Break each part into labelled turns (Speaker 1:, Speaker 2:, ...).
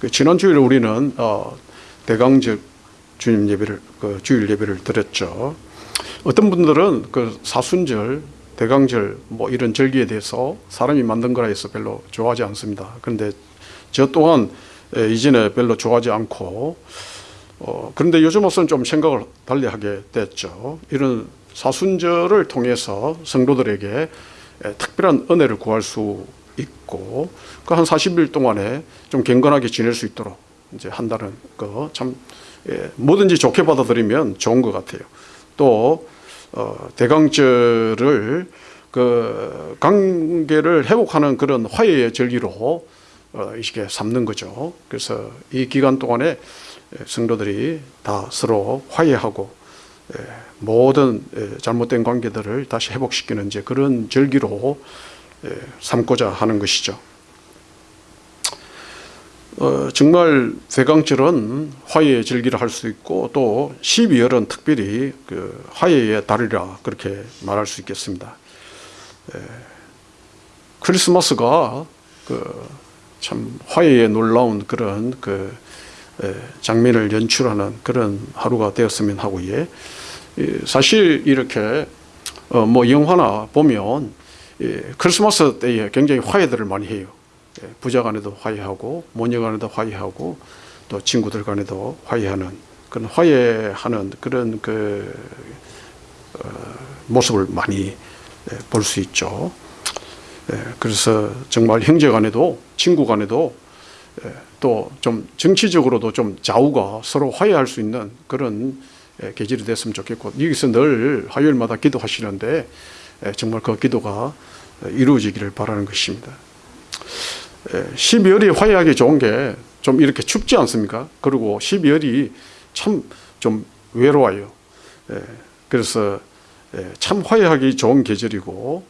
Speaker 1: 그 지난 주일에 우리는 어, 대강절 주님 예배를 그 주일 예배를 드렸죠. 어떤 분들은 그 사순절, 대강절 뭐 이런 절기에 대해서 사람이 만든 거라 해서 별로 좋아하지 않습니다. 그런데 저 또한 에, 이전에 별로 좋아하지 않고 어, 그런데 요즘 와서는 좀 생각을 달리하게 됐죠. 이런 사순절을 통해서 성도들에게 에, 특별한 은혜를 구할 수 있고 그 한 40일 동안에 좀 경건하게 지낼 수 있도록 이제 한다는 거참 예, 뭐든지 좋게 받아들이면 좋은 것 같아요. 또 어, 대강절을 그 관계를 회복하는 그런 화해의 절기로 어, 이렇게 삼는 거죠. 그래서 이 기간 동안에 성도들이 다 서로 화해하고 예, 모든 예, 잘못된 관계들을 다시 회복시키는 이제 그런 절기로 예, 삼고자 하는 것이죠. 어, 정말 대강절은 화해의 절기를 할 수 있고 또 12월은 특별히 그 화해의 달이라 그렇게 말할 수 있겠습니다. 에, 크리스마스가 그 참 화해의 놀라운 그런 그 에, 장면을 연출하는 그런 하루가 되었으면 하고 예. 사실 이렇게 어, 뭐 영화나 보면 예, 크리스마스 때에 굉장히 화해들을 많이 해요. 예, 부자 간에도 화해하고 모녀 간에도 화해하고 또 친구들 간에도 화해하는 그런 화해하는 그런 그 어, 모습을 많이 예, 볼수 있죠. 예, 그래서 정말 형제 간에도 친구 간에도 예, 또좀 정치적으로도 좀 좌우가 서로 화해할 수 있는 그런 예, 계절이 됐으면 좋겠고 여기서 늘 화요일마다 기도하시는데 예, 정말 그 기도가 이루어지기를 바라는 것입니다. 12월이 화해하기 좋은 게 좀 이렇게 춥지 않습니까? 그리고 12월이 참 좀 외로워요. 예, 그래서 예, 참 화해하기 좋은 계절이고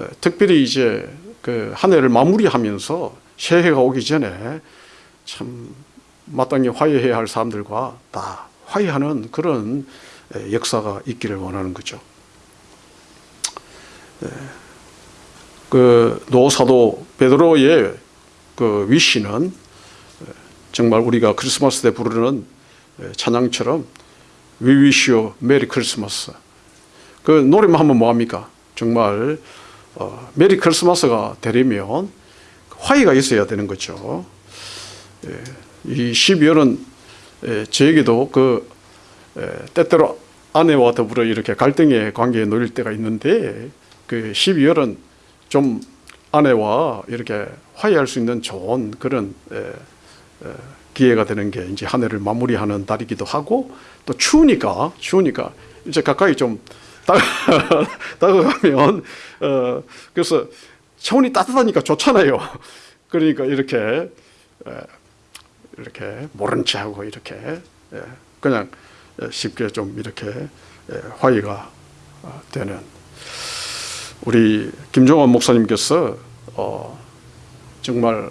Speaker 1: 예, 특별히 이제 그 한 해를 마무리하면서 새해가 오기 전에 참 마땅히 화해해야 할 사람들과 다 화해하는 그런 역사가 있기를 원하는 거죠. 그 노사도 베드로의 그 위시는 정말 우리가 크리스마스 때 부르는 찬양처럼 We wish you Merry Christmas. 그 노래만 하면 뭐합니까? 정말 어, 메리 크리스마스가 되려면 화해가 있어야 되는 거죠. 예, 이 12월은 예, 저에게도 그 예, 때때로 아내와 더불어 이렇게 갈등의 관계에 놓일 때가 있는데 그 12월은 좀 아내와 이렇게 화해할 수 있는 좋은 그런 에, 에, 기회가 되는 게 이제 한 해를 마무리하는 달이기도 하고 또 추우니까 추우니까 이제 가까이 좀 다가가면 어 그래서 체온이 따뜻하니까 좋잖아요. 그러니까 이렇게 에, 이렇게 모른 체하고 이렇게 에, 그냥 쉽게 좀 이렇게 에, 화해가 어, 되는 우리 김종환 목사님께서 어, 정말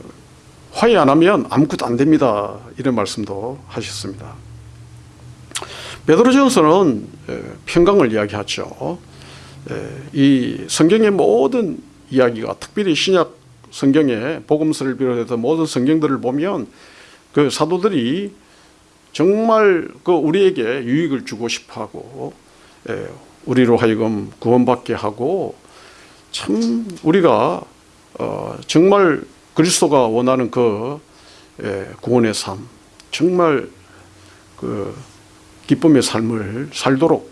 Speaker 1: 화해 안 하면 아무것도 안 됩니다. 이런 말씀도 하셨습니다. 베드로전서는 평강을 이야기하죠. 이 성경의 모든 이야기가 특별히 신약 성경의 복음서를 비롯해서 모든 성경들을 보면 그 사도들이 정말 그 우리에게 유익을 주고 싶어하고 우리로 하여금 구원받게 하고 참 우리가 어 정말 그리스도가 원하는 그 예, 구원의 삶, 정말 그 기쁨의 삶을 살도록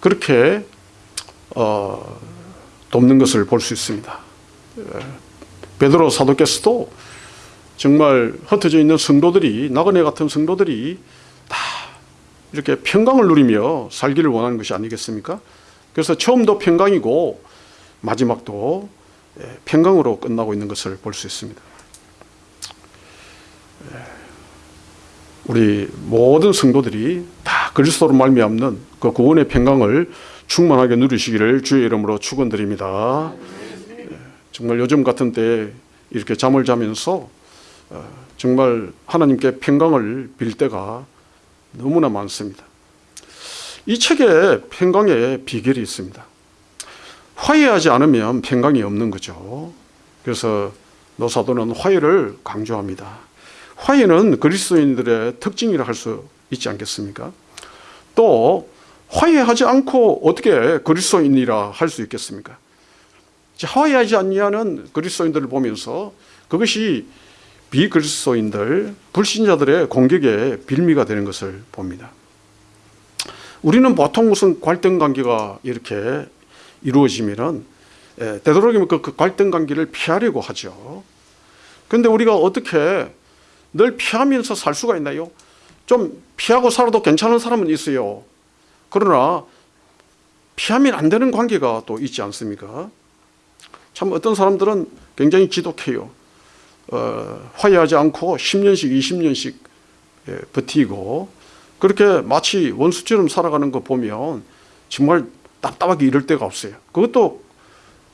Speaker 1: 그렇게 어 돕는 것을 볼 수 있습니다. 예, 베드로 사도께서도 정말 흩어져 있는 성도들이 나그네 같은 성도들이 다 이렇게 평강을 누리며 살기를 원하는 것이 아니겠습니까? 그래서 처음도 평강이고 마지막도 예, 평강으로 끝나고 있는 것을 볼 수 있습니다. 예, 우리 모든 성도들이 다 그리스도로 말미암는 그 구원의 평강을 충만하게 누리시기를 주의 이름으로 축원드립니다. 예, 정말 요즘 같은 때 이렇게 잠을 자면서 어, 정말 하나님께 평강을 빌 때가 너무나 많습니다. 이 책에 평강의 비결이 있습니다. 화해하지 않으면 평강이 없는 거죠. 그래서 노사도는 화해를 강조합니다. 화해는 그리스도인들의 특징이라 할 수 있지 않겠습니까? 또 화해하지 않고 어떻게 그리스도인이라 할 수 있겠습니까? 화해하지 않냐는 그리스도인들을 보면서 그것이 비그리스도인들, 불신자들의 공격의 빌미가 되는 것을 봅니다. 우리는 보통 무슨 갈등 관계가 이렇게 이루어지면은 예, 되도록이면 그, 그 갈등 관계를 피하려고 하죠. 그런데 우리가 어떻게 늘 피하면서 살 수가 있나요? 좀 피하고 살아도 괜찮은 사람은 있어요. 그러나 피하면 안 되는 관계가 또 있지 않습니까? 참 어떤 사람들은 굉장히 지독해요. 어, 화해하지 않고 10년씩, 20년씩 예, 버티고 그렇게 마치 원수처럼 살아가는 거 보면 정말 답답하게 이럴 데가 없어요. 그것도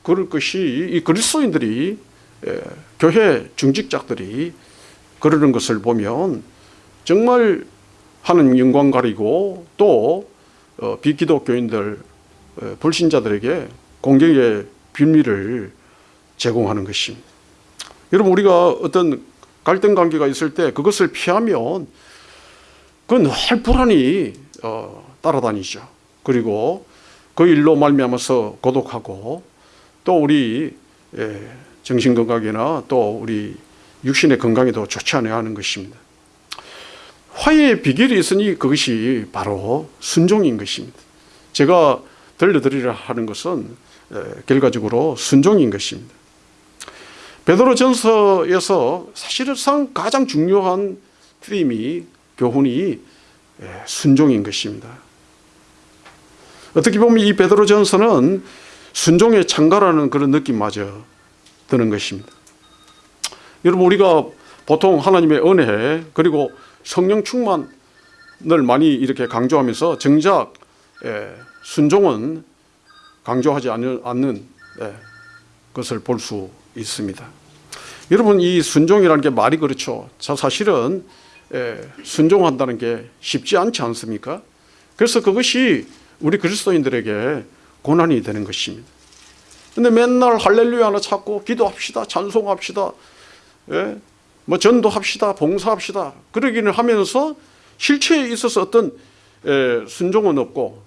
Speaker 1: 그럴 것이 이 그리스도인들이 예, 교회 중직자들이 그러는 것을 보면 정말 하는 영광 가리고 또 어, 비기독교인들 어, 불신자들에게 공격의 빌미를 제공하는 것입니다. 여러분 우리가 어떤 갈등 관계가 있을 때 그것을 피하면 그건 늘 불안이 어, 따라다니죠. 그리고 그 일로 말미암아서 고독하고 또 우리 예, 정신 건강이나 또 우리 육신의 건강에도 좋지 않아야 하는 것입니다. 화해의 비결이 있으니 그것이 바로 순종인 것입니다. 제가 들려드리려 하는 것은 예, 결과적으로 순종인 것입니다. 베드로전서에서 사실상 가장 중요한 트림이 교훈이 예, 순종인 것입니다. 어떻게 보면 이 베드로전서는 순종의 창가라는 그런 느낌마저 드는 것입니다. 여러분 우리가 보통 하나님의 은혜 그리고 성령 충만을 많이 이렇게 강조하면서 정작 예, 순종은 강조하지 않는 예, 것을 볼 수 있습니다. 여러분 이 순종이라는 게 말이 그렇죠. 사실은 예, 순종한다는 게 쉽지 않지 않습니까? 그래서 그것이 우리 그리스도인들에게 고난이 되는 것입니다. 근데 맨날 할렐루야나 찾고 기도합시다, 찬송합시다, 예? 뭐 전도합시다, 봉사합시다. 그러기는 하면서 실체에 있어서 어떤 예, 순종은 없고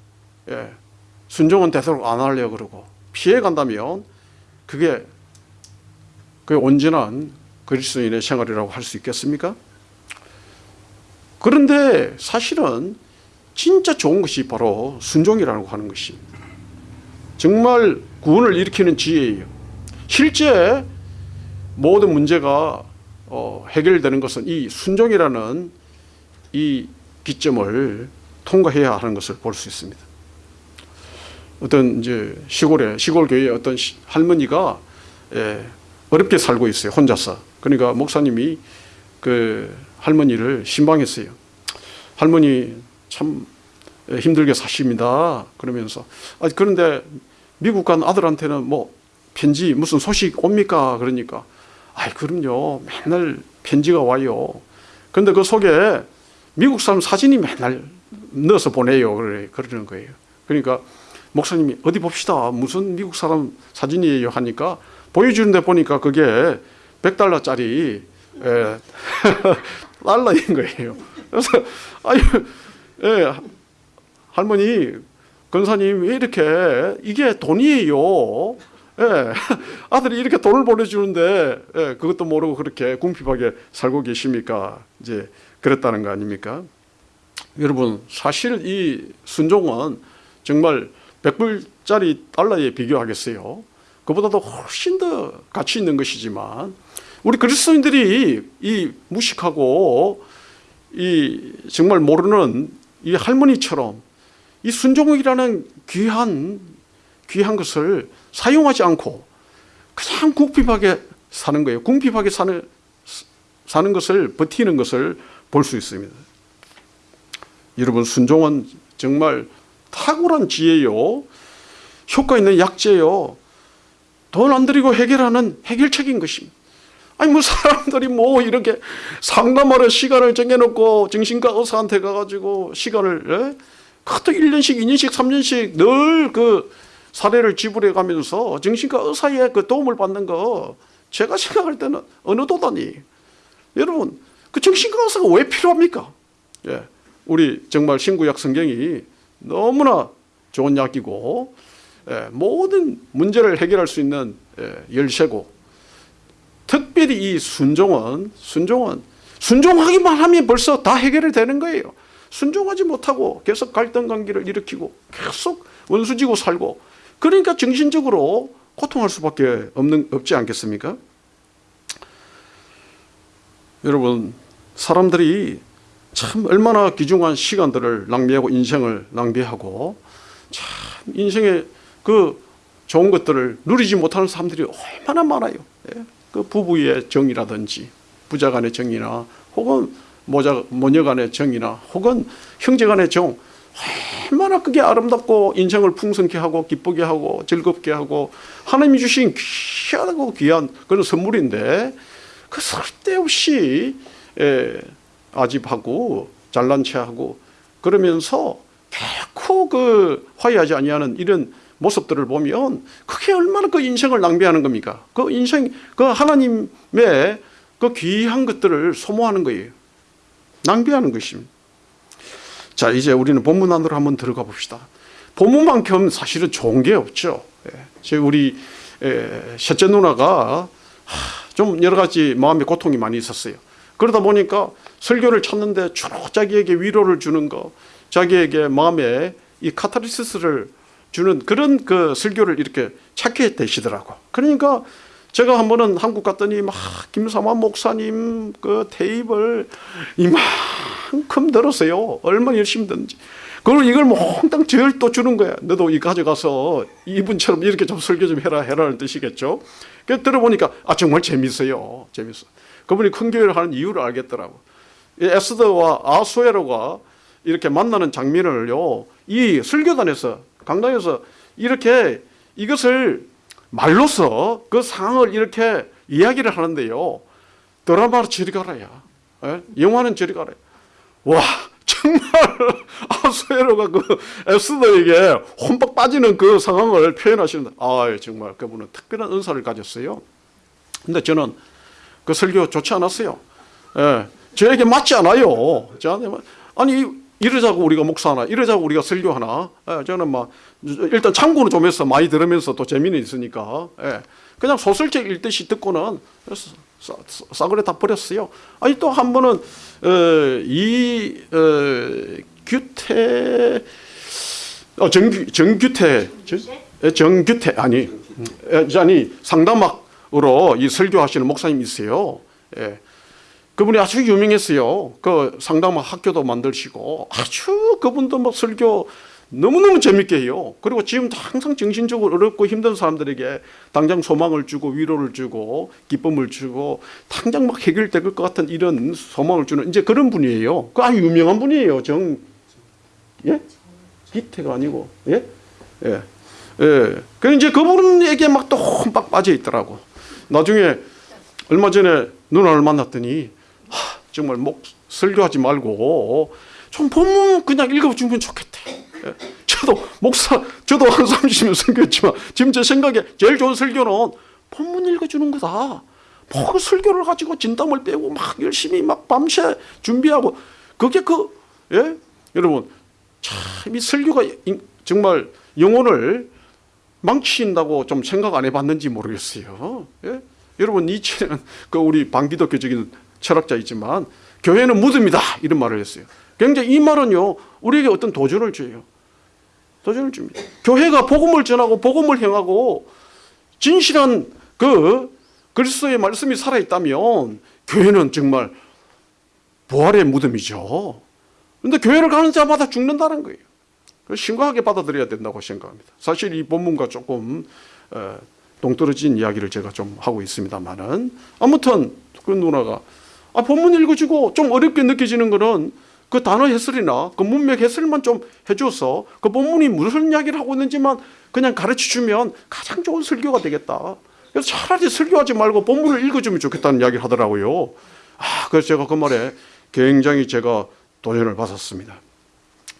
Speaker 1: 예, 순종은 되도록 안 하려고 그러고 피해 간다면 그게 그 온전한 그리스도인의 생활이라고 할 수 있겠습니까? 그런데 사실은 진짜 좋은 것이 바로 순종이라고 하는 것입니다. 정말 구원을 일으키는 지혜예요. 실제 모든 문제가 어, 해결되는 것은 이 순종이라는 이 기점을 통과해야 하는 것을 볼 수 있습니다. 어떤 이제 시골에 시골 교회 어떤 할머니가 예, 어렵게 살고 있어요 혼자서. 그러니까 목사님이 그 할머니를 신방했어요. 할머니 참 힘들게 사십니다. 그러면서 아 그런데 미국 간 아들한테는 뭐 편지 무슨 소식 옵니까? 그러니까 아이 그럼요 맨날 편지가 와요. 그런데 그 속에 미국 사람 사진이 맨날 넣어서 보내요. 그래 그러는 거예요. 그러니까 목사님이 어디 봅시다. 무슨 미국 사람 사진이에요 하니까 보여주는데 보니까 그게 100달러짜리 예, 달러인 거예요. 그래서 아유, 예, 할머니, 권사님 왜 이렇게 이게 돈이에요. 예, 아들이 이렇게 돈을 보내주는데 예, 그것도 모르고 그렇게 궁핍하게 살고 계십니까? 이제 그랬다는 거 아닙니까? 여러분 사실 이 순종은 정말 100불짜리 달러에 비교하겠어요. 그보다도 훨씬 더 가치 있는 것이지만 우리 그리스도인들이 이 무식하고 이 정말 모르는 이 할머니처럼 이 순종이라는 귀한 귀한 것을 사용하지 않고 그냥 궁핍하게 사는 거예요. 궁핍하게 사는 사는 것을 버티는 것을 볼 수 있습니다. 여러분 순종은 정말 탁월한 지혜요. 효과 있는 약재요. 돈 안 들이고 해결하는 해결책인 것입니다. 아니 뭐 사람들이 뭐 이렇게 상담하러 시간을 정해놓고 정신과 의사한테 가가지고 시간을 예? 그것도 1년씩 2년씩 3년씩 늘 그 사례를 지불해 가면서 정신과 의사의 그 도움을 받는 거 제가 생각할 때는 어느 도단이 여러분 그 정신과 의사가 왜 필요합니까? 예, 우리 정말 신구약 성경이 너무나 좋은 약이고 예, 모든 문제를 해결할 수 있는 예, 열쇠고 특별히 이 순종은 순종은 순종하기만 하면 벌써 다 해결이 되는 거예요. 순종하지 못하고 계속 갈등 관계를 일으키고 계속 원수지고 살고 그러니까 정신적으로 고통할 수밖에 없는 없지 않겠습니까? 여러분 사람들이 참 얼마나 귀중한 시간들을 낭비하고 인생을 낭비하고 참 인생의 그 좋은 것들을 누리지 못하는 사람들이 얼마나 많아요. 예? 그 부부의 정이라든지 부자 간의 정이나 혹은 모자, 모녀 간의 정이나 혹은 형제 간의 정 얼마나 그게 아름답고 인생을 풍성케 하고 기쁘게 하고 즐겁게 하고 하나님이 주신 귀하고 귀한 그런 선물인데 그 쓸데없이 에, 아집하고 잘난 체하고 그러면서 결코 그 화해하지 아니하는 이런 모습들을 보면 그게 얼마나 그 인생을 낭비하는 겁니까? 그 인생 그 하나님의 그 귀한 것들을 소모하는 거예요. 낭비하는 것입니다. 자 이제 우리는 본문 안으로 한번 들어가 봅시다. 본문만큼 사실은 좋은 게 없죠. 예. 제 우리 에, 셋째 누나가 하, 좀 여러 가지 마음의 고통이 많이 있었어요. 그러다 보니까 설교를 찾는데 주로 자기에게 위로를 주는 거, 자기에게 마음에 이 카타르시스를 주는 그런 그 설교를 이렇게 찾게 되시더라고. 그러니까 제가 한 번은 한국 갔더니 막 김사만 목사님 그 테이블 이만큼 들었어요. 얼마나 열심히 듣는지. 그걸 이걸 몽땅 저를 또 주는 거야. 너도 이 가져가서 이분처럼 이렇게 좀 설교 좀 해라 해라는 뜻이겠죠. 그 들어보니까 아 정말 재밌어요. 재밌어. 그분이 큰 교회를 하는 이유를 알겠더라고. 이 에스더와 아수에로가 이렇게 만나는 장면을요. 이 설교단에서 강당에서 이렇게 이것을 말로서 그 상황을 이렇게 이야기를 하는데요. 드라마로 저리 가라야. 예? 영화는 저리 가라야. 와 정말 아수에로가 그 에스더에게 혼박 빠지는 그 상황을 표현하시는데 아 정말 그분은 특별한 은사를 가졌어요. 근데 저는 그 설교 좋지 않았어요. 예, 저에게 맞지 않아요. 저한테 아니 이러자고 우리가 목사하나 이러자고 우리가 설교하나. 예, 저는 막 일단 참고는 좀 해서 많이 들으면서 또 재미는 있으니까. 예, 그냥 소설책 읽듯이 듣고는 싸, 싸그레 다 버렸어요. 아니 또 한 번은 어, 이 어, 규태 어, 정규 정규태. 정, 예, 정규태. 아니 예, 아니 상담학으로 이 설교하시는 목사님 있어요. 예. 그분이 아주 유명했어요. 그 상담학 학교도 만드시고 아주 그분도 뭐 설교 너무너무 재밌게 해요. 그리고 지금 항상 정신적으로 어렵고 힘든 사람들에게 당장 소망을 주고 위로를 주고 기쁨을 주고 당장 막 해결될 것 같은 이런 소망을 주는 이제 그런 분이에요. 그 아주 유명한 분이에요. 정, 예? 기태가 아니고, 예? 예. 예. 그 이제 그분에게 막또 혼박 빠져 있더라고. 나중에 얼마 전에 누나를 만났더니 하, 정말 목 설교하지 말고 좀 본문 그냥 읽어주면 좋겠대. 예. 저도 목사, 저도 한 30년 설교했지만 지금 제 생각에 제일 좋은 설교는 본문 읽어주는 거다. 뭐 설교를 가지고 진담을 빼고 막 열심히 막 밤새 준비하고 그게 그 예? 여러분 참 이 설교가 정말 영혼을 망친다고 좀 생각 안 해봤는지 모르겠어요. 예? 여러분 니체는 그 우리 반기독교적인 철학자이지만 교회는 무덤이다 이런 말을 했어요. 굉장히 이 말은요 우리에게 어떤 도전을 줘요. 도전을 줍니다. 교회가 복음을 전하고 복음을 행하고 진실한 그 그리스도의 말씀이 살아있다면 교회는 정말 부활의 무덤이죠. 그런데 교회를 가는 자마다 죽는다는 거예요. 심각하게 받아들여야 된다고 생각합니다. 사실 이 본문과 조금 어, 동떨어진 이야기를 제가 좀 하고 있습니다만은 아무튼 그 누나가 아, 본문 읽어주고 좀 어렵게 느껴지는 거는 그 단어 해설이나 그 문맥 해설만 좀 해줘서 그 본문이 무슨 이야기를 하고 있는지만 그냥 가르쳐 주면 가장 좋은 설교가 되겠다. 그래서 차라리 설교하지 말고 본문을 읽어주면 좋겠다는 이야기를 하더라고요. 아, 그래서 제가 그 말에 굉장히 제가 도전을 받았습니다.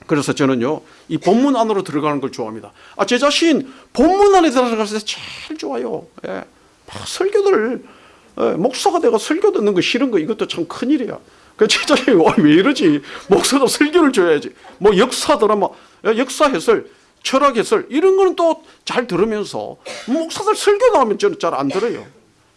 Speaker 1: 그래서 저는요, 이 본문 안으로 들어가는 걸 좋아합니다. 아, 제 자신 본문 안에 들어가서 제일 좋아요. 예. 막 설교들, 예, 목사가 내가 설교 듣는 거 싫은 거 이것도 참 큰일이야. 그 제자들이 와, 왜 이러지? 목사도 설교를 줘야지. 뭐 역사 드라마, 역사 해설, 철학 해설 이런 거는 또 잘 들으면서 목사들 설교 나오면 저는 잘 안 들어요.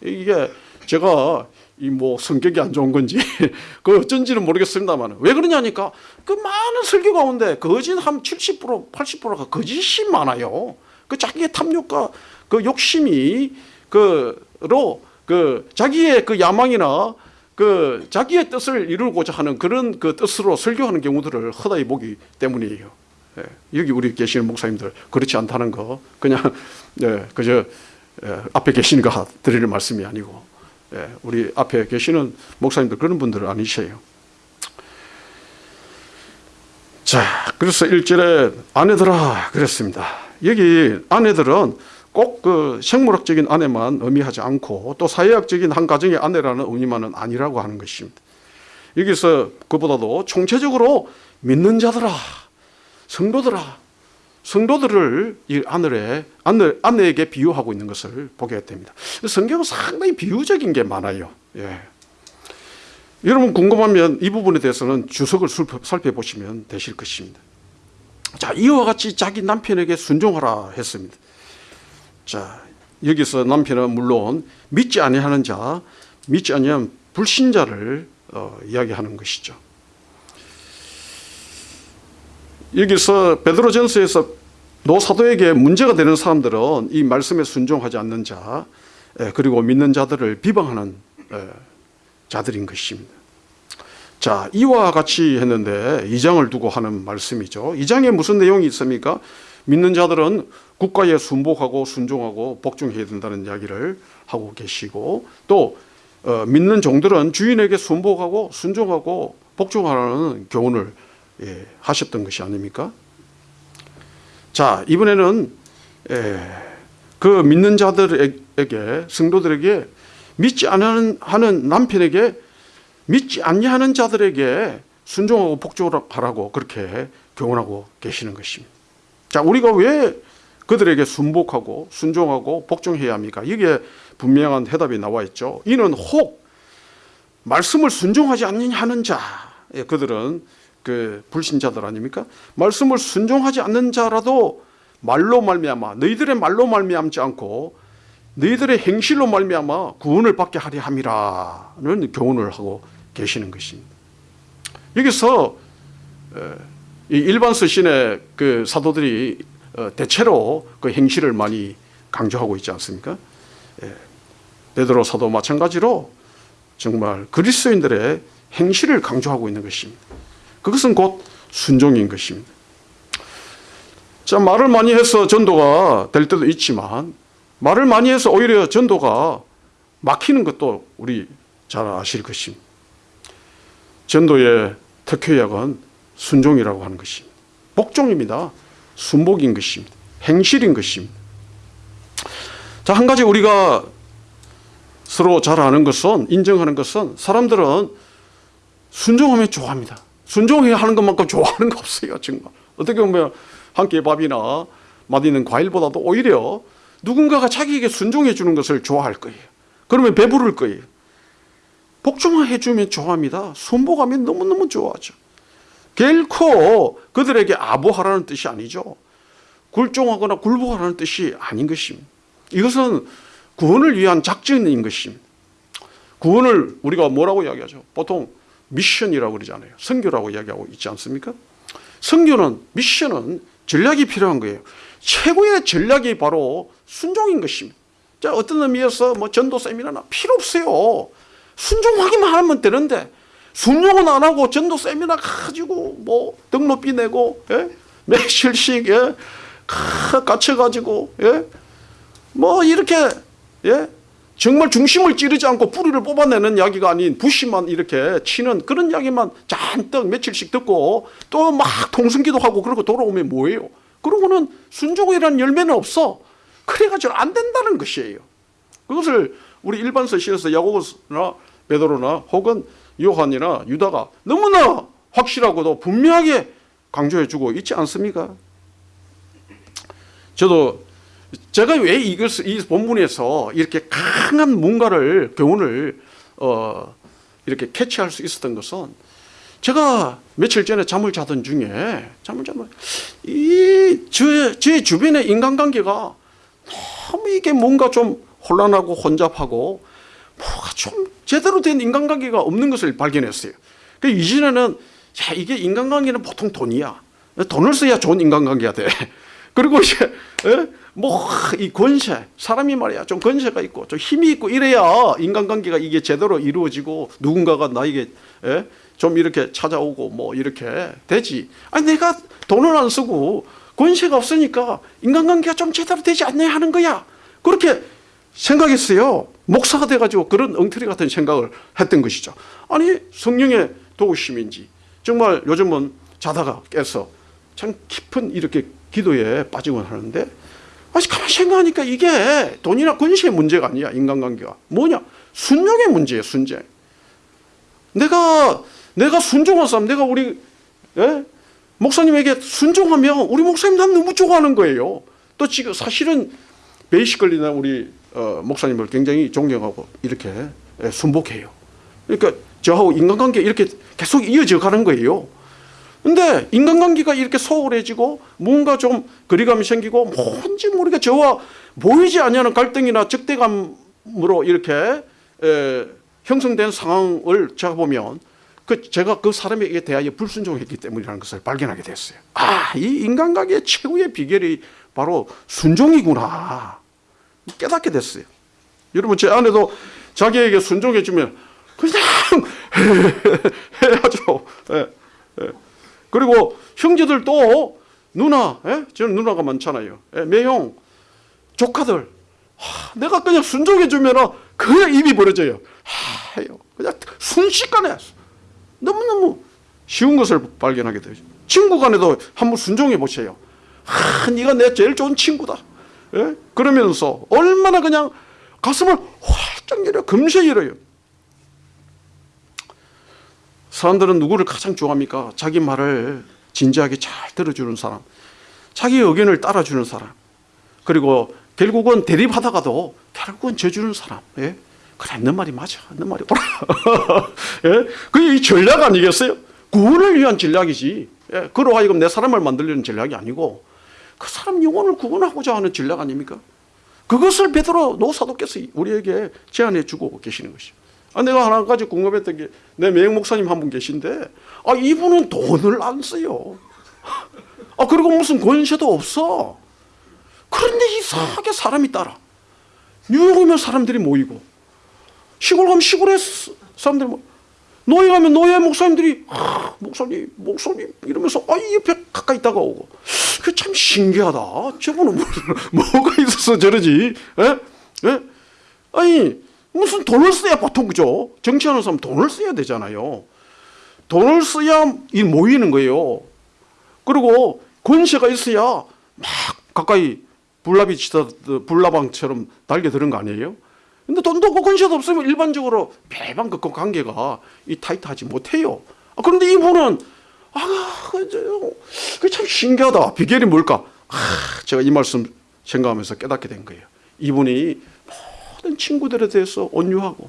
Speaker 1: 이게 제가 이 뭐 성격이 안 좋은 건지 그 어쩐지는 모르겠습니다만 왜 그러냐니까 그 많은 설교 가운데 거짓 한 70% 80%가 거짓이 많아요. 그 자기의 탐욕과 그 욕심이 그로 그 자기의 그 야망이나 그 자기의 뜻을 이루고자 하는 그런 그 뜻으로 설교하는 경우들을 허다히 보기 때문이에요. 예, 여기 우리 계시는 목사님들 그렇지 않다는 거 그냥 예, 그저 예, 앞에 계시니까 드리는 말씀이 아니고 예, 우리 앞에 계시는 목사님들 그런 분들은 아니세요. 자, 그래서 일절에 아내들아 그랬습니다. 여기 아내들은 꼭 그 생물학적인 아내만 의미하지 않고 또 사회학적인 한 가정의 아내라는 의미만은 아니라고 하는 것입니다. 여기서 그보다도 총체적으로 믿는 자들아, 성도들아, 성도들을 이 아내에 아내, 아내에게 비유하고 있는 것을 보게 됩니다. 성경은 상당히 비유적인 게 많아요. 예. 여러분 궁금하면 이 부분에 대해서는 주석을 살펴보시면 되실 것입니다. 자, 이와 같이 자기 남편에게 순종하라 했습니다. 자, 여기서 남편은 물론 믿지 아니하는 자, 믿지 아니한 불신자를 어, 이야기하는 것이죠. 여기서 베드로전서에서 노사도에게 문제가 되는 사람들은 이 말씀에 순종하지 않는 자, 예, 그리고 믿는 자들을 비방하는 예, 자들인 것입니다. 자, 이와 같이 했는데 이 장을 두고 하는 말씀이죠. 이 장에 무슨 내용이 있습니까? 믿는 자들은 국가에 순복하고 순종하고 복종해야 된다는 이야기를 하고 계시고 또 어, 믿는 종들은 주인에게 순복하고 순종하고 복종하라는 교훈을 예, 하셨던 것이 아닙니까? 자 이번에는 예, 그 믿는 자들에게 성도들에게 믿지 않는 하는 남편에게 믿지 않냐하는 자들에게 순종하고 복종하라고 그렇게 교훈하고 계시는 것입니다. 자, 우리가 왜 그들에게 순복하고 순종하고 복종해야 합니까? 이게 분명한 해답이 나와 있죠. 이는 혹 말씀을 순종하지 않는 자, 예, 그들은 그 불신자들 아닙니까? 말씀을 순종하지 않는 자라도 말로 말미암아 너희들의 말로 말미암지 않고 너희들의 행실로 말미암아 구원을 받게 하려 함이라는 교훈을 하고 계시는 것입니다. 여기서 일반 서신의 그 사도들이 어, 대체로 그 행실을 많이 강조하고 있지 않습니까? 베드로 사도 마찬가지로 정말 그리스도인들의 행실을 강조하고 있는 것입니다. 그것은 곧 순종인 것입니다. 자, 말을 많이 해서 전도가 될 때도 있지만 말을 많이 해서 오히려 전도가 막히는 것도 우리 잘 아실 것입니다. 전도의 특효약은 순종이라고 하는 것입니다. 복종입니다. 순복인 것입니다. 행실인 것입니다. 자, 한 가지 우리가 서로 잘 아는 것은, 인정하는 것은 사람들은 순종하면 좋아합니다. 순종해야 하는 것만큼 좋아하는 거 없어요, 정말. 어떻게 보면 한끼 밥이나 맛있는 과일보다도 오히려 누군가가 자기에게 순종해 주는 것을 좋아할 거예요. 그러면 배부를 거예요. 복종해 주면 좋아합니다. 순복하면 너무너무 좋아하죠. 결코 그들에게 아부하라는 뜻이 아니죠. 굴종하거나 굴복하라는 뜻이 아닌 것입니다. 이것은 구원을 위한 작전인 것입니다. 구원을 우리가 뭐라고 이야기하죠? 보통 미션이라고 그러잖아요. 선교라고 이야기하고 있지 않습니까? 선교는 미션은 전략이 필요한 거예요. 최고의 전략이 바로 순종인 것입니다. 자, 어떤 의미에서 뭐 전도 세미나나 필요 없어요. 순종하기만 하면 되는데 순종은 안 하고 전도 세미나 가지고 뭐 등록비 내고 예? 며칠씩 예? 갇혀가지고 예? 뭐 이렇게 예? 정말 중심을 찌르지 않고 뿌리를 뽑아내는 이야기가 아닌 부시만 이렇게 치는 그런 이야기만 잔뜩 며칠씩 듣고 또 막 통성기도 하고 그러고 돌아오면 뭐예요? 그러고는 순종이라는 열매는 없어. 그래가지고 안 된다는 것이에요. 그것을 우리 일반 서신에서 야고보나 베드로나 혹은 요한이나 유다가 너무나 확실하고도 분명하게 강조해주고 있지 않습니까? 저도 제가 왜 이것을 이 본문에서 이렇게 강한 뭔가를 교훈을 어, 이렇게 캐치할 수 있었던 것은 제가 며칠 전에 잠을 자던 중에 잠을 자면 이제 제 주변의 인간관계가 너무 이게 뭔가 좀 혼란하고 혼잡하고 뭐가 좀 제대로 된 인간관계가 없는 것을 발견했어요. 그 이전에는 야 이게 인간관계는 보통 돈이야. 돈을 써야 좋은 인간관계가 돼. 그리고 이제 뭐 이 권세 사람이 말이야 좀 권세가 있고 좀 힘이 있고 이래야 인간관계가 이게 제대로 이루어지고 누군가가 나에게 예? 좀 이렇게 찾아오고 뭐 이렇게 되지. 아니 내가 돈을 안 쓰고 권세가 없으니까 인간관계가 좀 제대로 되지 않냐 하는 거야. 그렇게 생각했어요. 목사가 돼가지고 그런 엉터리 같은 생각을 했던 것이죠. 아니 성령의 도우심인지 정말 요즘은 자다가 깨서 참 깊은 이렇게 기도에 빠지곤 하는데 아직 가만히 생각하니까 이게 돈이나 권세의 문제가 아니야 인간관계가 뭐냐 순종의 문제예요 순종 내가 내가 순종한 사람 내가 우리 예? 목사님에게 순종하면 우리 목사님 난 너무 좋아하는 거예요 또 지금 사실은 베이시컬리나 우리 어, 목사님을 굉장히 존경하고 이렇게 예, 순복해요. 그러니까 저하고 인간관계 이렇게 계속 이어져 가는 거예요. 근데 인간관계가 이렇게 소홀해지고 뭔가 좀 거리감이 생기고 뭔지 모르게 저와 보이지 않는 갈등이나 적대감으로 이렇게 에, 형성된 상황을 제가 보면 그 제가 그 사람에게 대하여 불순종했기 때문이라는 것을 발견하게 됐어요. 아, 이 인간관계의 최후의 비결이 바로 순종이구나 깨닫게 됐어요. 여러분 제 아내도 자기에게 순종해주면 그냥 해야죠. 예, 예. 그리고 형제들도 누나, 예? 저는 누나가 많잖아요. 예, 매형, 조카들. 하, 내가 그냥 순종해주면 그냥 입이 벌어져요. 하. 그냥 순식간에 너무너무 쉬운 것을 발견하게 되죠. 친구 간에도 한번 순종해 보세요. 하, 네가 내 제일 좋은 친구다. 예? 그러면서 얼마나 그냥 가슴을 활짝 열어 금세 열어요. 사람들은 누구를 가장 좋아합니까? 자기 말을 진지하게 잘 들어주는 사람, 자기 의견을 따라주는 사람, 그리고 결국은 대립하다가도 결국은 져주는 사람. 예? 그래, 너 말이 맞아. 너 말이 옳아. 예? 그게 이 전략 아니겠어요? 구원을 위한 전략이지. 예? 그로 하여금 내 사람을 만들려는 전략이 아니고 그 사람 영혼을 구원하고자 하는 전략 아닙니까? 그것을 베드로 노사도께서 우리에게 제안해 주고 계시는 것이죠. 아, 내가 하나 가지 궁금했던 게 내 매형 목사님 한 분 계신데 아 이분은 돈을 안 써요. 아 그리고 무슨 권세도 없어. 그런데 이상하게 사람이 따라. 뉴욕 오면 사람들이 모이고 시골 가면 시골에 사람들이 모이고 노예 가면 노예 목사님들이 아, 목사님 목사님 이러면서 아 옆에 가까이 다가오고 그 참 신기하다. 저분은 뭐, 뭐가 있어서 저러지? 에? 에? 아니 무슨 돈을 써야 보통 그죠? 정치하는 사람 돈을 써야 되잖아요. 돈을 써야 이 모이는 거예요. 그리고 권세가 있어야 막 가까이 불나비 치다 불나방처럼 달겨드는 거 아니에요? 근데 돈도 없고 권세도 없으면 일반적으로 배방 그 관계가 이 타이트하지 못해요. 아, 그런데 이분은 아, 그참 신기하다. 비결이 뭘까? 아, 제가 이 말씀 생각하면서 깨닫게 된 거예요. 이분이 모든 친구들에 대해서 온유하고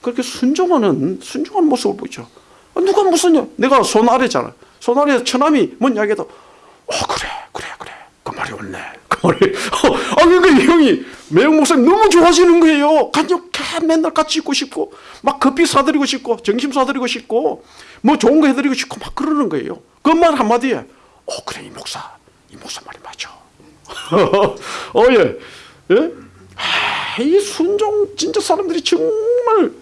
Speaker 1: 그렇게 순종하는 순종한 모습을 보죠. 아, 누가 무슨 내가 손 아래잖아. 손 아래 처남이 뭔 이야기해도 어 그래 그래 그래 그 말이 옳네 그 말이 어, 아 그러니까 이 형이 매형 목사님 너무 좋아지는 거예요. 간직해 맨날 같이 있고 싶고 막 커피 사드리고 싶고 점심 사드리고 싶고 뭐 좋은 거 해드리고 싶고 막 그러는 거예요. 그 말 한마디에 어 그래 이 목사 이 목사 말이 맞죠. 어 예. 예? 아, 이 순종 진짜 사람들이 정말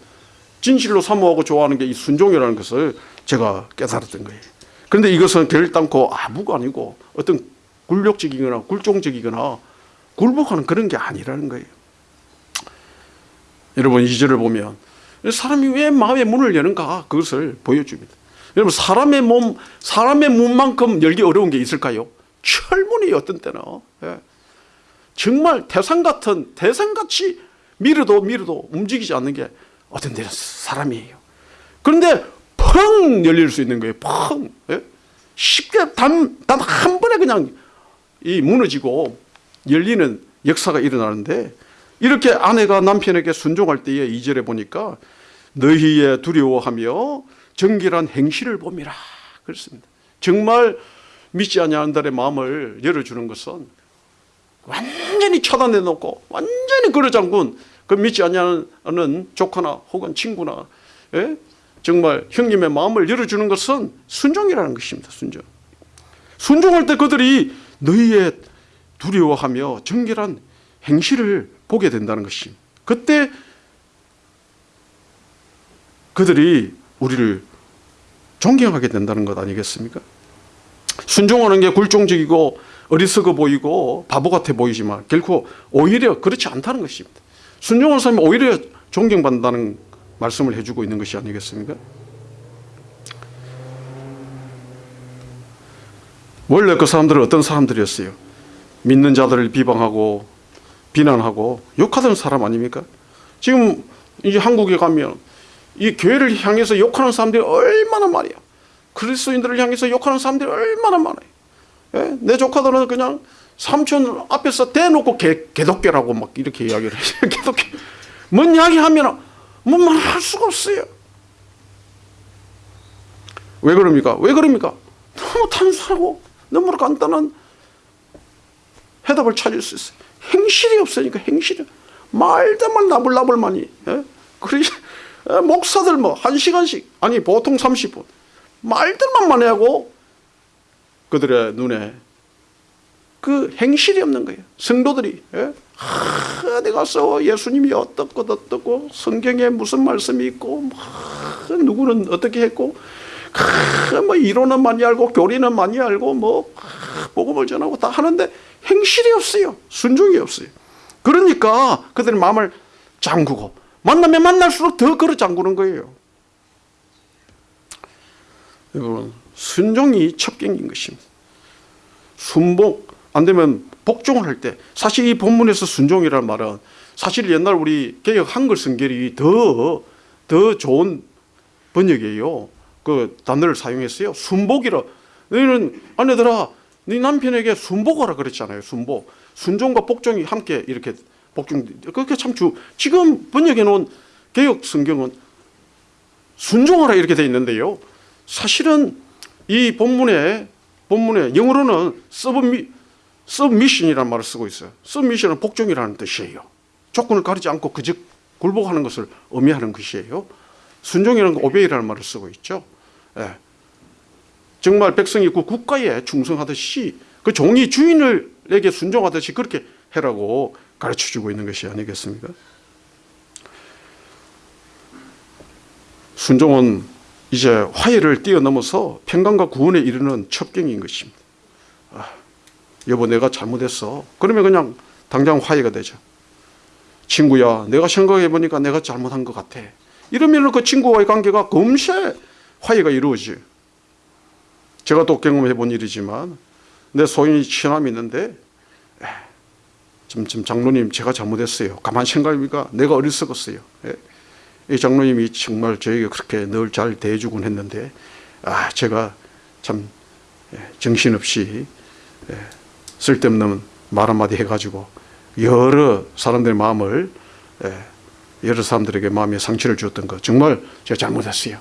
Speaker 1: 진실로 사모하고 좋아하는 게 이 순종이라는 것을 제가 깨달았던 거예요. 그런데 이것은 결단코 아무가 아니고 어떤 굴욕적이거나 굴종적이거나 굴복하는 그런 게 아니라는 거예요. 여러분 이 절을 보면 사람이 왜 마음의 문을 여는가 그것을 보여줍니다. 여러분 사람의 몸 사람의 문만큼 열기 어려운 게 있을까요? 철문이 어떤 때는 예. 정말 태산 같은 태산같이 밀어도 밀어도 움직이지 않는 게 어떤 데는 사람이에요. 그런데 펑 열릴 수 있는 거예요. 펑 예? 쉽게 단단 한 번에 그냥 이 무너지고 열리는 역사가 일어나는데 이렇게 아내가 남편에게 순종할 때에 이절에 보니까 너희의 두려워하며 정결한 행실을 봄이라 그렇습니다. 정말 믿지 아니하는 자의 마음을 열어주는 것은 완전히 차단해 놓고 완전히 걸어잠군 그 믿지 아니하는 조카나 혹은 친구나 예? 정말 형님의 마음을 열어주는 것은 순종이라는 것입니다. 순종. 순종할 때 그들이 너희의 두려워하며 정결한 행실을 보게 된다는 것입니다. 그때 그들이 우리를 존경하게 된다는 것 아니겠습니까? 순종하는 게 굴종적이고 어리석어 보이고 바보 같아 보이지만 결코 오히려 그렇지 않다는 것입니다. 순종하는 사람이 오히려 존경받는다는 말씀을 해주고 있는 것이 아니겠습니까? 원래 그 사람들은 어떤 사람들이었어요? 믿는 자들을 비방하고 비난하고 욕하던 사람 아닙니까? 지금 이제 한국에 가면 이 교회를 향해서 욕하는 사람들이 얼마나 많아요. 그리스도인들을 향해서 욕하는 사람들이 얼마나 많아요. 예? 내 조카들은 그냥 삼촌 앞에서 대놓고 개, 개독교라고 막 이렇게 이야기를 해요. 개독교. 뭔 이야기 하면 뭐 말할 수가 없어요. 왜 그럽니까? 왜 그럽니까? 너무 단순하고 너무 간단한 해답을 찾을 수 있어요. 행실이 없으니까 행실이 말대만 나불나불만이 예? 그리 예, 목사들 뭐 한 시간씩 아니 보통 30분 말들만 많이 하고 그들의 눈에 그 행실이 없는 거예요. 성도들이 예? 하, 어디 가서 예수님이 어떻고 어떻고 성경에 무슨 말씀이 있고 뭐, 누구는 어떻게 했고 하, 뭐 이론은 많이 알고 교리는 많이 알고 뭐 하, 복음을 전하고 다 하는데 행실이 없어요. 순종이 없어요. 그러니까 그들의 마음을 잠그고 만나면 만날수록 더 걸어 잠그는 거예요. 이건 순종이 첩경인 것입니다. 순복 안 되면 복종을 할 때 사실 이 본문에서 순종이라는 말은 사실 옛날 우리 개혁 한글 성결이 더 더 좋은 번역이에요. 그 단어를 사용했어요. 순복이라. 너희는 아내들아, 네 남편에게 순복하라 그랬잖아요. 순복. 순종과 복종이 함께 이렇게 복종. 그게 참 주. 지금 번역해 놓은 개혁 성경은 순종하라 이렇게 돼 있는데요. 사실은 이 본문에 본문에 영어로는 서브미 서미션이라는 말을 쓰고 있어요. 서미션은 복종이라는 뜻이에요. 조건을 가리지 않고 그저 굴복하는 것을 의미하는 것이에요. 순종이라는 거 오베이라는 말을 쓰고 있죠. 예. 정말 백성이 그 국가에 충성하듯이 그 종이 주인을에게 순종하듯이 그렇게 해라고 가르쳐 주고 있는 것이 아니겠습니까? 순종은 이제 화해를 뛰어넘어서 평강과 구원에 이르는 첩경인 것입니다. 아, 여보 내가 잘못했어. 그러면 그냥 당장 화해가 되죠. 친구야 내가 생각해 보니까 내가 잘못한 것 같아. 이러면 그 친구와의 관계가 금세 화해가 이루어져요. 제가 또 경험해 본 일이지만 내 소인이 친함이 있는데 좀, 좀 장로님 제가 잘못했어요. 가만 생각해보니까 내가 어리석었어요. 예. 이 장로님이 정말 저에게 그렇게 늘 잘 대해주곤 했는데 아 제가 참 예, 정신없이 예, 쓸데없는 말 한마디 해가지고 여러 사람들의 마음을 예, 여러 사람들에게 마음에 상처를 주었던 거 정말 제가 잘못했어요.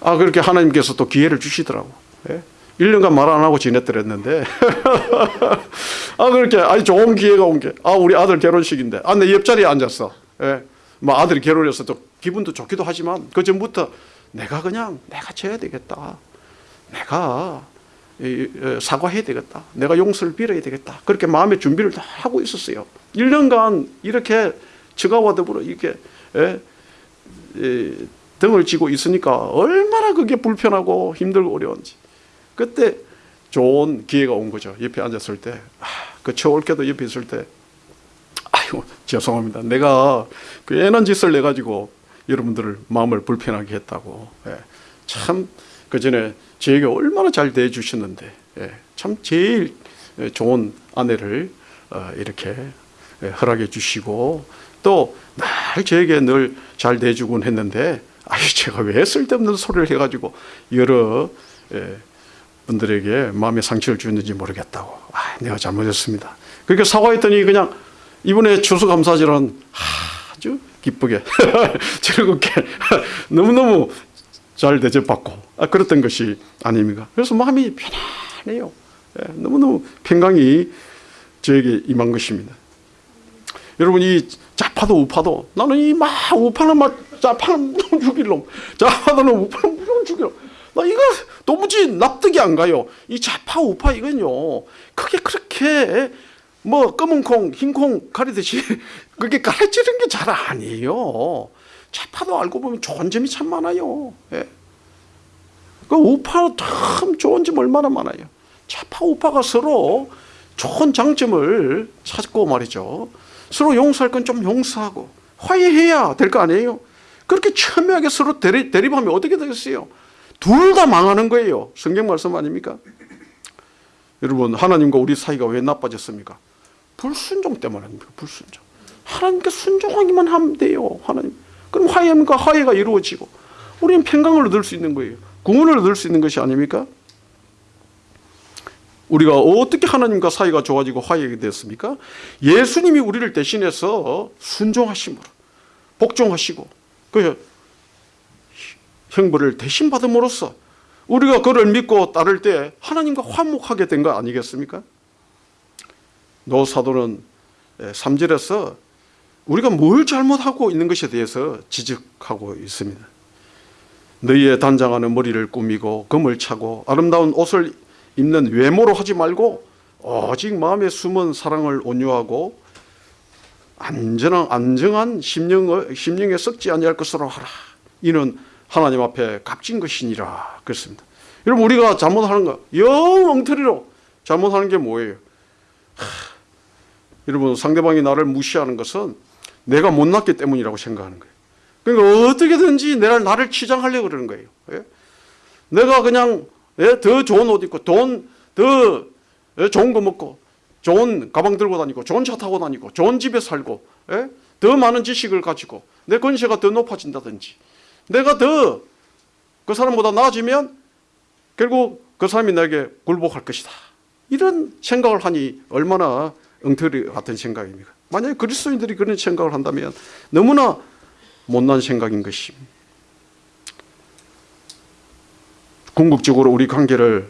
Speaker 1: 아 그렇게 하나님께서 또 기회를 주시더라고. 예? 1년간 말 안 하고 지냈더랬는데 아 그렇게 아니 좋은 기회가 온 게 아 우리 아들 결혼식인데 아 내 옆자리에 앉았어. 예? 뭐 아들이 결혼해서 또 기분도 좋기도 하지만 그 전부터 내가 그냥 내가 져야 되겠다. 내가 이, 어, 사과해야 되겠다. 내가 용서를 빌어야 되겠다. 그렇게 마음의 준비를 다 하고 있었어요. 1년간 이렇게 저가와 더불어 이렇게 예, 예, 등을 쥐고 있으니까 얼마나 그게 불편하고 힘들고 어려운지. 그때 좋은 기회가 온 거죠. 옆에 앉았을 때, 아, 그 처올게도 옆에 있을 때, 아유 죄송합니다. 내가 그 애는 짓을 내 가지고 여러분들을 마음을 불편하게 했다고. 예, 참 그 전에 저에게 얼마나 잘 대해주셨는데, 예, 참 제일 좋은 아내를 어, 이렇게 예, 허락해 주시고 또 날 저에게 늘 잘 대해주곤 했는데, 아유 제가 왜 쓸데없는 소리를 해가지고 여러 예, 분들에게 마음의 상처를 주었는지 모르겠다고. 아, 내가 잘못했습니다. 그렇게 사과했더니 그냥 이번에 추수감사절은 아주 기쁘게 즐겁게 너무너무 잘 대접받고 아, 그랬던 것이 아닙니까? 그래서 마음이 편안해요. 예, 너무너무 평강이 저에게 임한 것입니다. 여러분 이 좌파도 우파도 나는 이 막 우파는 막 좌파는 무조건 죽일 놈 좌파는 우파는 무조건 죽일 놈 나 이거 도무지 납득이 안 가요 이 좌파 우파 이건요 그게 그렇게 뭐 검은 콩 흰 콩 가리듯이 그게 가르치는 게 잘 아니에요 좌파도 알고 보면 좋은 점이 참 많아요 예. 그 우파 참 좋은 점 얼마나 많아요 좌파 우파가 서로 좋은 장점을 찾고 말이죠. 서로 용서할 건 좀 용서하고 화해해야 될 거 아니에요. 그렇게 첨예하게 서로 대립, 대립하면 어떻게 되겠어요? 둘 다 망하는 거예요. 성경 말씀 아닙니까? 여러분 하나님과 우리 사이가 왜 나빠졌습니까? 불순종 때문입니다. 불순종. 하나님께 순종하기만 하면 돼요. 하나님. 그럼 화해합니까? 화해가 이루어지고 우리는 평강을 얻을 수 있는 거예요. 구원을 얻을 수 있는 것이 아닙니까? 우리가 어떻게 하나님과 사이가 좋아지고 화해하게 됐습니까? 예수님이 우리를 대신해서 순종하심으로 복종하시고 그 형벌을 대신 받음으로써 우리가 그를 믿고 따를 때 하나님과 화목하게 된 거 아니겠습니까? 노 사도는 3절에서 우리가 뭘 잘못하고 있는 것에 대해서 지적하고 있습니다. 너희의 단장하는 머리를 꾸미고 금을 차고 아름다운 옷을 입는 외모로 하지 말고 오직 마음에 숨은 사랑을 온유하고 안전한 안정한 심령을 심령에 썩지 아니할 것으로 하라. 이는 하나님 앞에 값진 것이니라 그렇습니다. 여러분 우리가 잘못하는 거 영 엉터리로 잘못하는 게 뭐예요? 하, 여러분 상대방이 나를 무시하는 것은 내가 못났기 때문이라고 생각하는 거예요. 그러니까 어떻게든지 내가 나를 치장하려고 그러는 거예요. 예? 내가 그냥 예? 더 좋은 옷 입고 돈 더 좋은 거 먹고 좋은 가방 들고 다니고 좋은 차 타고 다니고 좋은 집에 살고 예? 더 많은 지식을 가지고 내 권세가 더 높아진다든지 내가 더 그 사람보다 나아지면 결국 그 사람이 나에게 굴복할 것이다. 이런 생각을 하니 얼마나 엉터리 같은 생각입니까? 만약에 그리스도인들이 그런 생각을 한다면 너무나 못난 생각인 것입니다. 궁극적으로 우리 관계를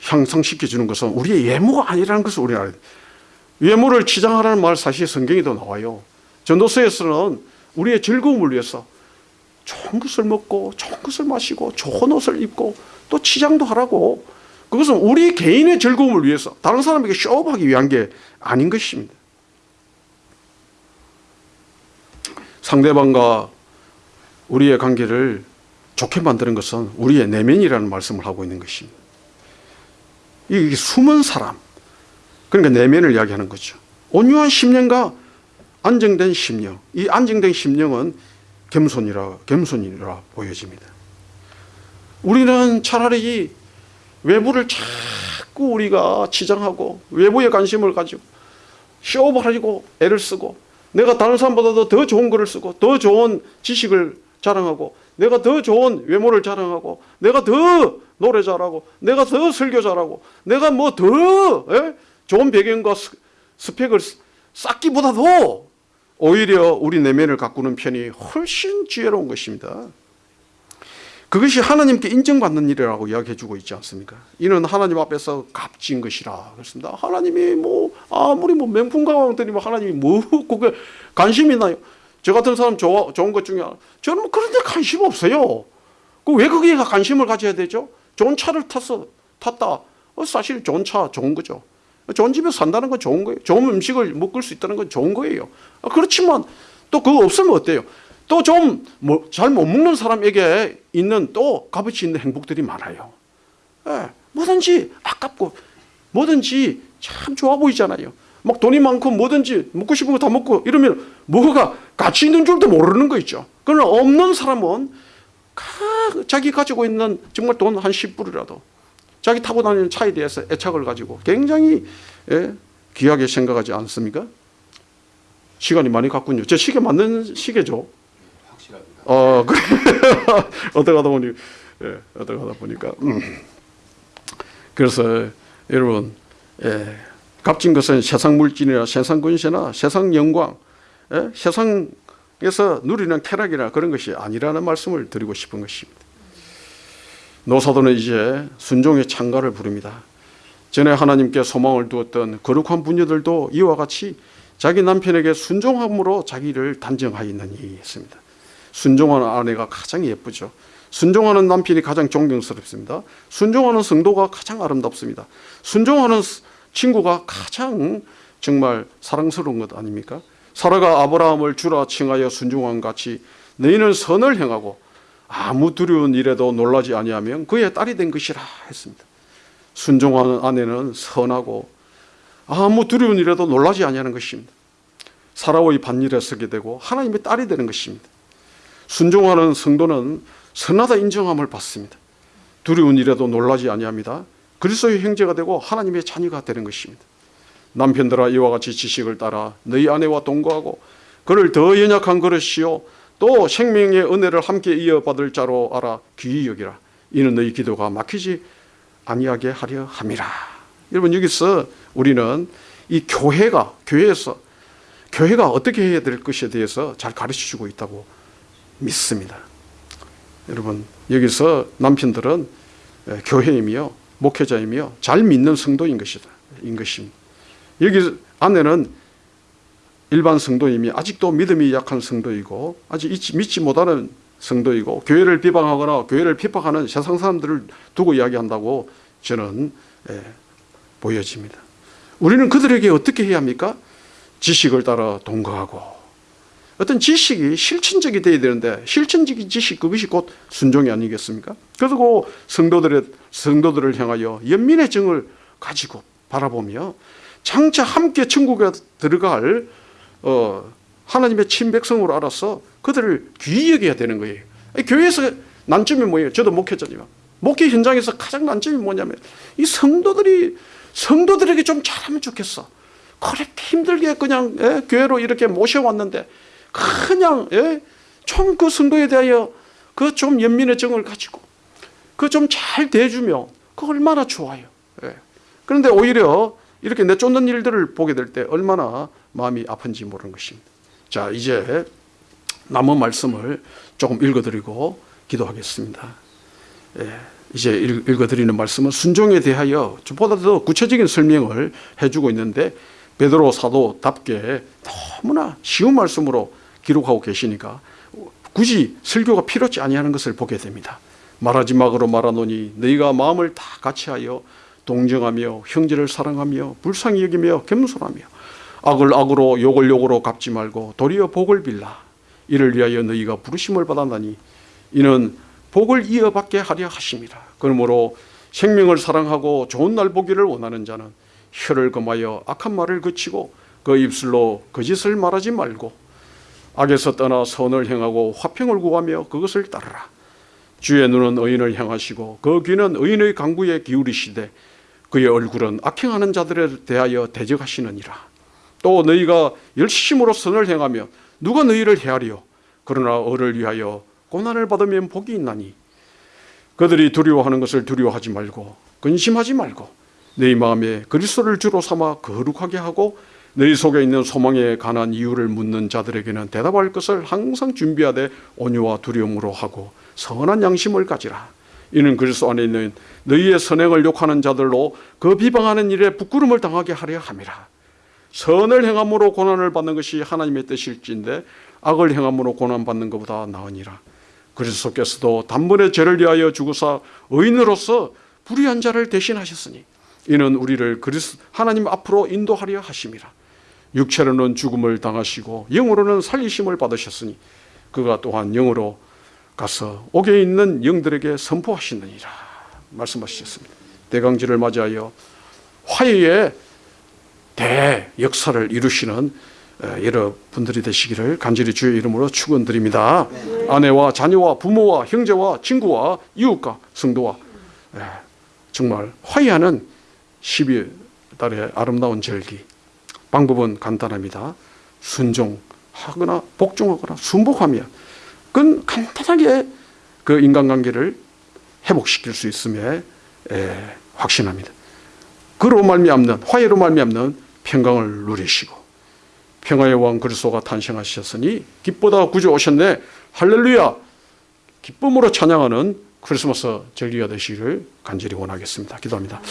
Speaker 1: 향상시켜 주는 것은 우리의 예모가 아니라는 것을 우리는 알아야 돼요. 외모를 치장하라는 말 사실 성경에도 나와요. 전도서에서는 우리의 즐거움을 위해서 좋은 것을 먹고 좋은 것을 마시고 좋은 옷을 입고 또 치장도 하라고 그것은 우리 개인의 즐거움을 위해서 다른 사람에게 쇼업하기 위한 게 아닌 것입니다. 상대방과 우리의 관계를 좋게 만드는 것은 우리의 내면이라는 말씀을 하고 있는 것입니다. 이게 숨은 사람, 그러니까 내면을 이야기하는 거죠. 온유한 심령과 안정된 심령, 이 안정된 심령은 겸손이라 겸손이라 보여집니다. 우리는 차라리 외부를 자꾸 우리가 치장하고 외부에 관심을 가지고 쇼업하려고 애를 쓰고 내가 다른 사람보다도 더 좋은 글을 쓰고 더 좋은 지식을 자랑하고 내가 더 좋은 외모를 자랑하고 내가 더 노래 잘하고 내가 더 설교 잘하고 내가 뭐 더 좋은 배경과 스펙을 쌓기보다도 오히려 우리 내면을 가꾸는 편이 훨씬 지혜로운 것입니다. 그것이 하나님께 인정받는 일이라고 이야기해 주고 있지 않습니까? 이는 하나님 앞에서 값진 것이라 그렇습니다. 하나님이 뭐 아무리 뭐 명품 가방들이 뭐 하나님이 뭐 그게 관심이 나요. 저 같은 사람 좋아, 좋은 것 중에. 저는 뭐 그런 데 관심 없어요. 그왜 거기에 관심을 가져야 되죠? 좋은 차를 탔어, 탔다. 어, 사실 좋은 차, 좋은 거죠. 좋은 집에 산다는 건 좋은 거예요. 좋은 음식을 먹을 수 있다는 건 좋은 거예요. 아, 그렇지만 또 그거 없으면 어때요? 또좀뭐잘못 먹는 사람에게 있는 또 값어치 있는 행복들이 많아요. 예, 뭐든지 아깝고 뭐든지 참 좋아 보이잖아요. 막 돈이 많고 뭐든지 먹고 싶은 거 다 먹고 이러면 뭐가 가치 있는 줄도 모르는 거 있죠. 그러나 없는 사람은 자기 가지고 있는 정말 돈 한 10불이라도 자기 타고 다니는 차에 대해서 애착을 가지고 굉장히 예, 귀하게 생각하지 않습니까? 시간이 많이 갔군요. 제 시계 맞는 시계죠?
Speaker 2: 확실합니다.
Speaker 1: 어, 그래. 어떻게 하다 보니, 예, 어떻게 하다 보니까. 음. 그래서 여러분, 예, 값진 것은 세상 물질이나 세상 권세나 세상 영광, 예, 세상 그래서 누리는 쾌락이나 그런 것이 아니라는 말씀을 드리고 싶은 것입니다. 노사도는 이제 순종의 창가를 부릅니다. 전에 하나님께 소망을 두었던 거룩한 부녀들도 이와 같이 자기 남편에게 순종함으로 자기를 단정하였느니 했습니다. 순종하는 아내가 가장 예쁘죠. 순종하는 남편이 가장 존경스럽습니다. 순종하는 성도가 가장 아름답습니다. 순종하는 친구가 가장 정말 사랑스러운 것 아닙니까? 사라가 아브라함을 주라 칭하여 순종한 같이 너희는 선을 행하고 아무 두려운 일에도 놀라지 아니하면 그의 딸이 된 것이라 했습니다. 순종하는 아내는 선하고 아무 두려운 일에도 놀라지 아니하는 것입니다. 사라의 반일에 서게 되고 하나님의 딸이 되는 것입니다. 순종하는 성도는 선하다 인정함을 받습니다. 두려운 일에도 놀라지 아니합니다. 그리스도의 형제가 되고 하나님의 자녀가 되는 것입니다. 남편들아 이와 같이 지식을 따라 너희 아내와 동거하고 그를 더 연약한 그릇이요 또 생명의 은혜를 함께 이어받을 자로 알아 귀히 여기라. 이는 너희 기도가 막히지 아니하게 하려 함이라. 여러분 여기서 우리는 이 교회가 교회에서 교회가 어떻게 해야 될 것에 대해서 잘 가르쳐 주고 있다고 믿습니다. 여러분 여기서 남편들은 교회이며 목회자이며 잘 믿는 성도인 것이다. 인 것입니다. 여기 아내는 일반 성도이미 아직도 믿음이 약한 성도이고 아직 믿지 못하는 성도이고 교회를 비방하거나 교회를 핍박하는 세상 사람들을 두고 이야기한다고 저는 예, 보여집니다. 우리는 그들에게 어떻게 해야 합니까? 지식을 따라 동거하고 어떤 지식이 실천적이 되어야 되는데 실천적인 지식 그것이 곧 순종이 아니겠습니까? 그리고 성도들의 성도들을 향하여 연민의 정을 가지고 바라보며 장차 함께 천국에 들어갈 어, 하나님의 친백성으로 알아서 그들을 귀히 여겨야 되는 거예요. 교회에서 난점이 뭐예요? 저도 목회자지만 목회 현장에서 가장 난점이 뭐냐면 이 성도들이 성도들에게 좀 잘하면 좋겠어. 그렇게 힘들게 그냥 예, 교회로 이렇게 모셔왔는데 그냥 예, 좀그 성도에 대하여 그 좀 연민의 정을 가지고 그 좀 잘 대주면 그 얼마나 좋아요. 예. 그런데 오히려 이렇게 내쫓는 일들을 보게 될 때 얼마나 마음이 아픈지 모르는 것입니다. 자, 이제 남은 말씀을 조금 읽어드리고 기도하겠습니다. 예, 이제 읽어드리는 말씀은 순종에 대하여 보다도 구체적인 설명을 해주고 있는데 베드로 사도답게 너무나 쉬운 말씀으로 기록하고 계시니까 굳이 설교가 필요치 아니하는 것을 보게 됩니다. 말하지 막으로 말하노니 너희가 마음을 다 같이하여 동정하며 형제를 사랑하며 불쌍히 여기며 겸손하며 악을 악으로 욕을 욕으로 갚지 말고 도리어 복을 빌라. 이를 위하여 너희가 부르심을 받았나니 이는 복을 이어받게 하려 하심이라 그러므로 생명을 사랑하고 좋은 날 보기를 원하는 자는 혀를 금하여 악한 말을 그치고 그 입술로 거짓을 말하지 말고 악에서 떠나 선을 행하고 화평을 구하며 그것을 따르라. 주의 눈은 의인을 향하시고 그 귀는 의인의 강구에 기울이시되 그의 얼굴은 악행하는 자들에 대하여 대적하시느니라. 또 너희가 열심으로 선을 행하며 누가 너희를 헤아려 그러나 어를 위하여 고난을 받으면 복이 있나니 그들이 두려워하는 것을 두려워하지 말고 근심하지 말고 너희 마음에 그리스도를 주로 삼아 거룩하게 하고 너희 속에 있는 소망에 관한 이유를 묻는 자들에게는 대답할 것을 항상 준비하되 온유와 두려움으로 하고 선한 양심을 가지라. 이는 그리스도 안에 있는 너희의 선행을 욕하는 자들로 그 비방하는 일에 부끄러움을 당하게 하려 함이라. 선을 행함으로 고난을 받는 것이 하나님의 뜻일진데 악을 행함으로 고난받는 것보다 나으니라. 그리스도께서도 단번에 죄를 위하여 죽으사 의인으로서 불의한 자를 대신하셨으니 이는 우리를 그리스 하나님 앞으로 인도하려 하심이라. 육체로는 죽음을 당하시고 영으로는 살리심을 받으셨으니 그가 또한 영으로 가서 옥에 있는 영들에게 선포하시느니라 말씀하셨습니다. 대강지를 맞이하여 화해의 대역사를 이루시는 어, 여러분들이 되시기를 간절히 주의 이름으로 축원드립니다. 아내와 자녀와 부모와 형제와 친구와 이웃과 성도와 예, 정말 화해하는 12달의 아름다운 절기 방법은 간단합니다. 순종하거나 복종하거나 순복하며 그건 간단하게 그 인간관계를 회복시킬 수 있음에 에, 확신합니다. 그로 말미암는 화해로 말미암는 평강을 누리시고 평화의 왕 그리스도가 탄생하셨으니 기쁘다 구주 오셨네 할렐루야 기쁨으로 찬양하는 크리스마스 절기가 되시기를 간절히 원하겠습니다. 기도합니다.